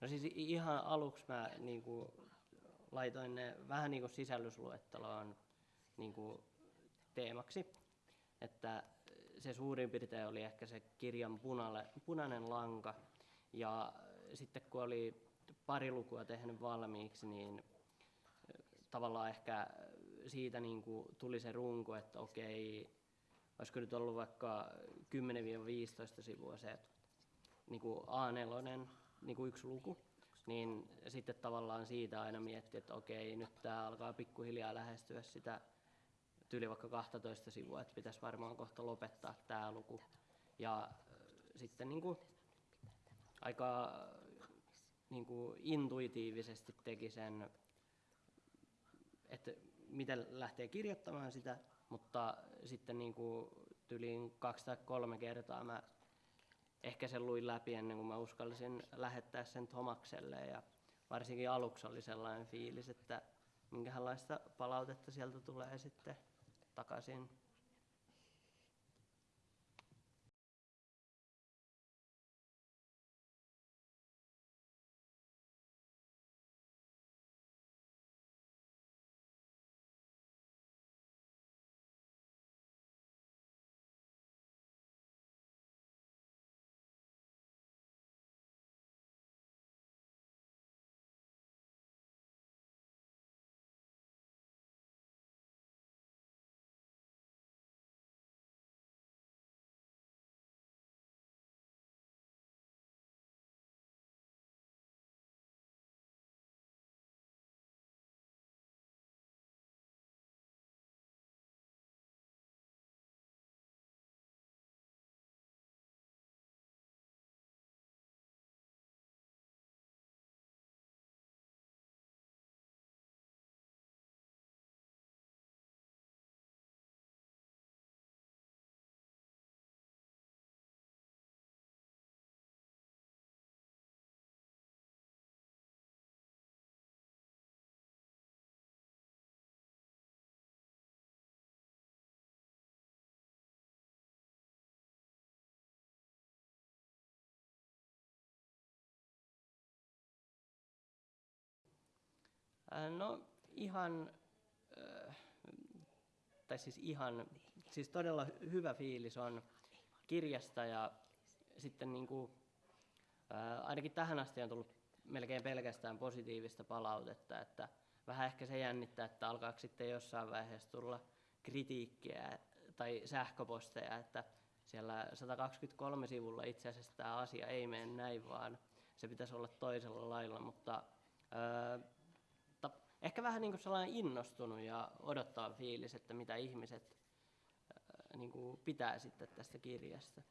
No siis ihan aluksi mä niin kuin, laitoin ne vähän niin kuin sisällysluetteloon niin kuin teemaksi, että se suurin piirtein oli ehkä se kirjan punalle, punainen lanka. Ja sitten kun oli pari lukua tehnyt valmiiksi, niin tavallaan ehkä siitä niin kuin tuli se runko, että okei, olisiko nyt ollut vaikka 10-15 sivua se niin kuin A4, niin kuin yksi luku, niin sitten tavallaan siitä aina mietti, että okei, nyt tämä alkaa pikkuhiljaa lähestyä sitä tyyli vaikka 12 sivua, että pitäisi varmaan kohta lopettaa tämä luku. Ja sitten niin kuin aika niin kuin intuitiivisesti teki sen, että miten lähtee kirjoittamaan sitä, mutta sitten niin kuin tyliin kaksi tai kolme kertaa mä ehkä sen luin läpi ennen kuin mä uskallisin lähettää sen Tomakselle ja varsinkin aluksi oli sellainen fiilis, että minkälaista palautetta sieltä tulee sitten takaisin. No ihan, tai siis ihan, siis todella hyvä fiilis on kirjasta ja sitten niin kuin, ainakin tähän asti on tullut melkein pelkästään positiivista palautetta, että vähän ehkä se jännittää, että alkaako sitten jossain vaiheessa tulla kritiikkiä tai sähköposteja, että siellä 123 sivulla itse asiassa tämä asia ei mene näin, vaan se pitäisi olla toisella lailla, mutta vähän niin kuin sellainen innostunut ja odottaa fiilis, että mitä ihmiset niin kuin pitää sitten tästä kirjasta.